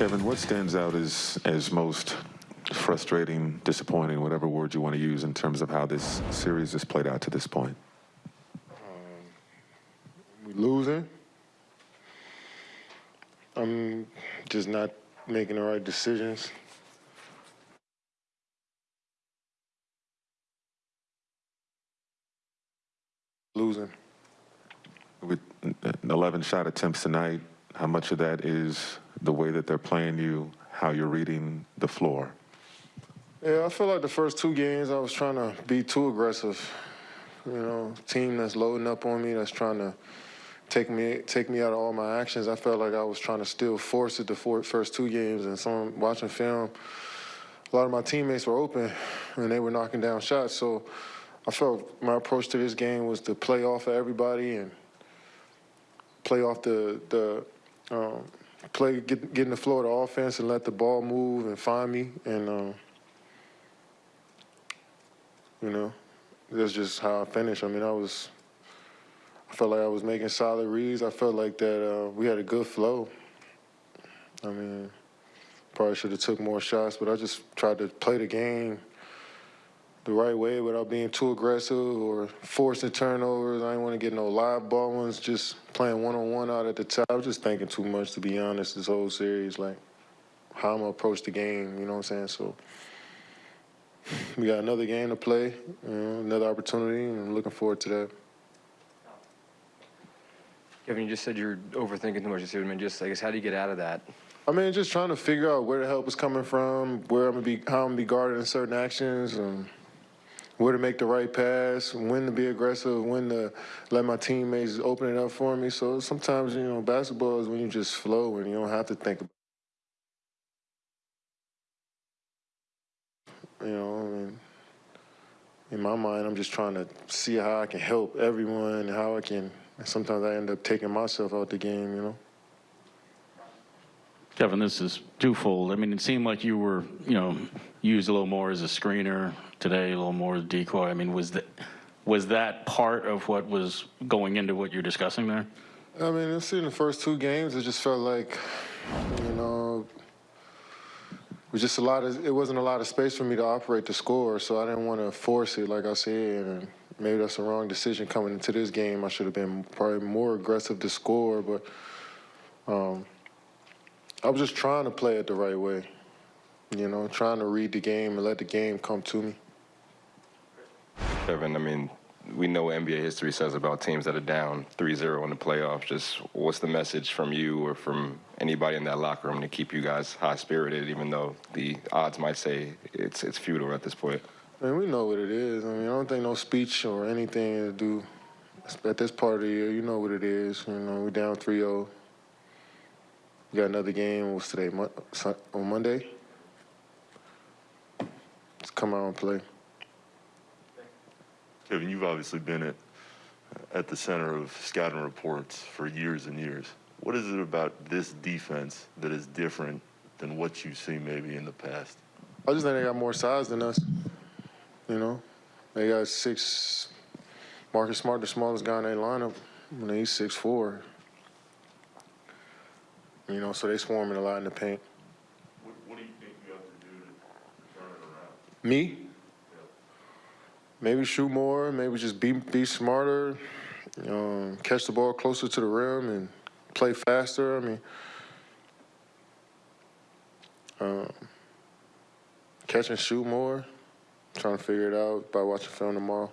Kevin, what stands out as, as most frustrating, disappointing, whatever word you want to use in terms of how this series has played out to this point? Um, we losing. I'm just not making the right decisions. Losing. With 11 shot attempts tonight, how much of that is the way that they're playing you, how you're reading the floor? Yeah, I feel like the first two games I was trying to be too aggressive. You know, team that's loading up on me, that's trying to take me take me out of all my actions. I felt like I was trying to still force it the four, first two games, and some watching film, a lot of my teammates were open and they were knocking down shots. So I felt my approach to this game was to play off of everybody and play off the the um, play get, get in the flow of the offense and let the ball move and find me and. Um, you know, that's just how I finished. I mean, I was, I felt like I was making solid reads. I felt like that uh, we had a good flow. I mean, probably should have took more shots, but I just tried to play the game the right way without being too aggressive or forcing turnovers. I didn't want to get no live ball ones, just playing one-on-one out at the top. I was just thinking too much, to be honest, this whole series, like how I'm going to approach the game, you know what I'm saying? So we got another game to play, you know, another opportunity, and I'm looking forward to that. Kevin, you just said you're overthinking too much. You see what I mean? Just, I guess, how do you get out of that? I mean, just trying to figure out where the help is coming from, where I'm gonna be, how I'm gonna be guarded in certain actions, and where to make the right pass, when to be aggressive, when to let my teammates open it up for me. So sometimes, you know, basketball is when you just flow and you don't have to think. about You know, I mean, in my mind, I'm just trying to see how I can help everyone, how I can. And sometimes I end up taking myself out the game, you know. Kevin, this is twofold. I mean, it seemed like you were, you know, used a little more as a screener today, a little more decoy. I mean, was that was that part of what was going into what you're discussing there? I mean, I've seen the first two games. It just felt like, you know, it was just a lot of. It wasn't a lot of space for me to operate the score, so I didn't want to force it, like I said. And maybe that's the wrong decision coming into this game. I should have been probably more aggressive to score, but. Um, I was just trying to play it the right way, you know, trying to read the game and let the game come to me. Kevin, I mean, we know what NBA history says about teams that are down 3-0 in the playoffs. Just what's the message from you or from anybody in that locker room to keep you guys high-spirited, even though the odds might say it's it's futile at this point? I mean, we know what it is. I mean, I don't think no speech or anything to do at this part of the year. You know what it is. You know, we're down 3-0. We got another game. What's today? On Monday. Let's come out and play. Kevin, you've obviously been at at the center of scouting reports for years and years. What is it about this defense that is different than what you've seen maybe in the past? I just think they got more size than us. You know, they got six. Marcus Smart, the smallest guy in their lineup, and he's six four. You know, so they swarming a lot in the paint. What, what do you think you have to do to turn it around? Me? Maybe shoot more. Maybe just be be smarter. Um, catch the ball closer to the rim and play faster. I mean, um, catch and shoot more. Trying to figure it out by watching film tomorrow.